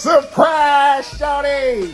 Surprise, shawty!